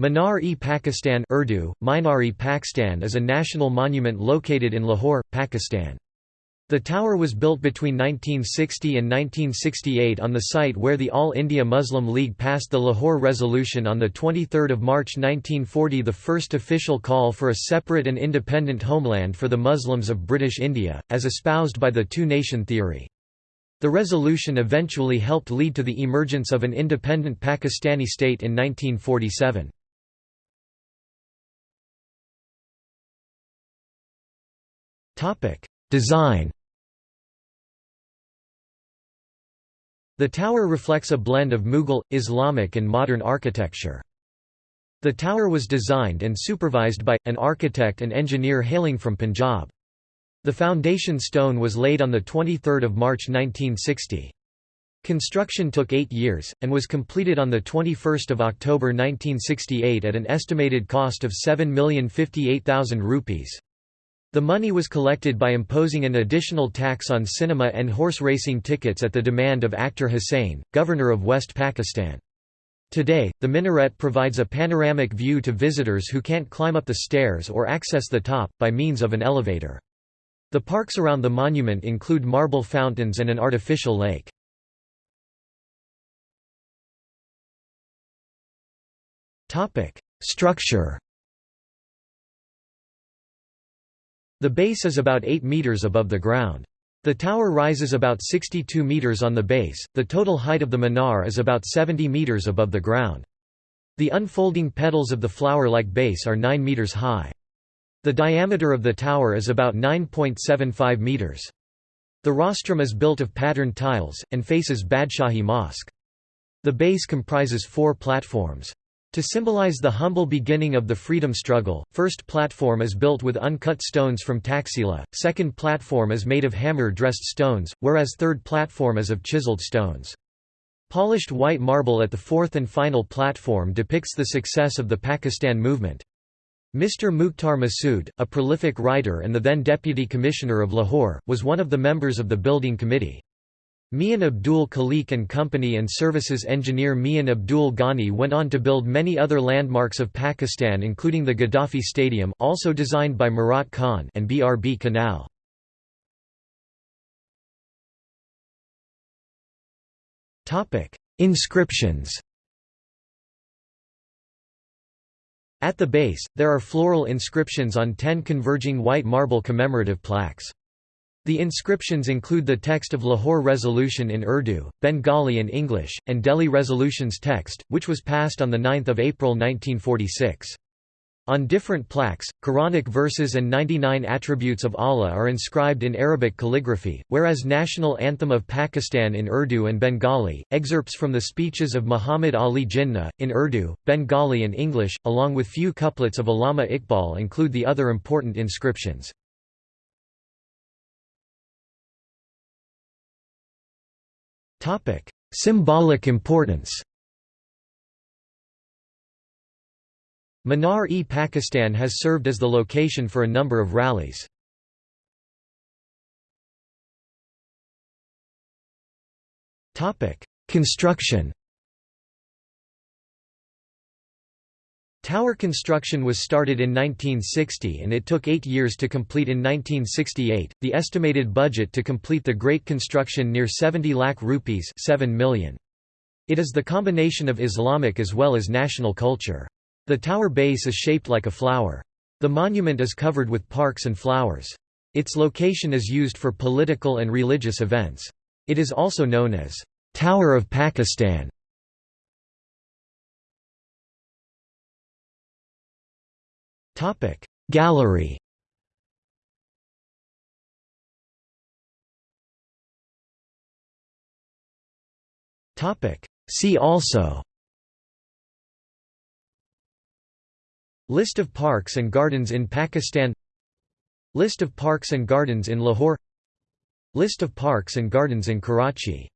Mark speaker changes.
Speaker 1: Minar-e-Pakistan Urdu, Minar-e-Pakistan is a national monument located in Lahore, Pakistan. The tower was built between 1960 and 1968 on the site where the All India Muslim League passed the Lahore Resolution on 23 March 1940 the first official call for a separate and independent homeland for the Muslims of British India, as espoused by the two-nation theory. The resolution eventually helped lead to the emergence of an independent Pakistani state in 1947. Topic: Design. The tower reflects a blend of Mughal, Islamic and modern architecture. The tower was designed and supervised by, an architect and engineer hailing from Punjab. The foundation stone was laid on 23 March 1960. Construction took eight years, and was completed on 21 October 1968 at an estimated cost of 7,058,000 rupees. The money was collected by imposing an additional tax on cinema and horse racing tickets at the demand of Akhtar Hussain, governor of West Pakistan. Today, the minaret provides a panoramic view to visitors who can't climb up the stairs or access the top, by means of an elevator. The parks around the monument include marble fountains and an artificial lake. Structure The base is about 8 meters above the ground. The tower rises about 62 meters on the base, the total height of the minar is about 70 meters above the ground. The unfolding petals of the flower-like base are 9 meters high. The diameter of the tower is about 9.75 meters. The rostrum is built of patterned tiles, and faces Badshahi Mosque. The base comprises four platforms. To symbolize the humble beginning of the freedom struggle, first platform is built with uncut stones from Taxila, second platform is made of hammer-dressed stones, whereas third platform is of chiseled stones. Polished white marble at the fourth and final platform depicts the success of the Pakistan movement. Mr. Mukhtar Masood, a prolific writer and the then Deputy Commissioner of Lahore, was one of the members of the building committee. Mian Abdul Khaliq and Company and services engineer Mian Abdul Ghani went on to build many other landmarks of Pakistan including the Gaddafi Stadium also designed by Murat Khan and BRB Canal. Inscriptions At the base, there are floral inscriptions on ten converging white marble commemorative plaques. The inscriptions include the text of Lahore Resolution in Urdu, Bengali and English, and Delhi Resolution's text, which was passed on 9 April 1946. On different plaques, Quranic verses and 99 attributes of Allah are inscribed in Arabic calligraphy, whereas National Anthem of Pakistan in Urdu and Bengali, excerpts from the speeches of Muhammad Ali Jinnah, in Urdu, Bengali and English, along with few couplets of Allama Iqbal include the other important inscriptions. Symbolic importance Minar-e-Pakistan has served as the location for a number of rallies. Construction Tower construction was started in 1960 and it took eight years to complete in 1968. The estimated budget to complete the great construction near 70 lakh rupees 7 million. It is the combination of Islamic as well as national culture. The tower base is shaped like a flower. The monument is covered with parks and flowers. Its location is used for political and religious events. It is also known as Tower of Pakistan. Topic. Gallery. Topic. See also. List of parks and gardens in Pakistan. List of parks and gardens in Lahore. List of parks and gardens in Karachi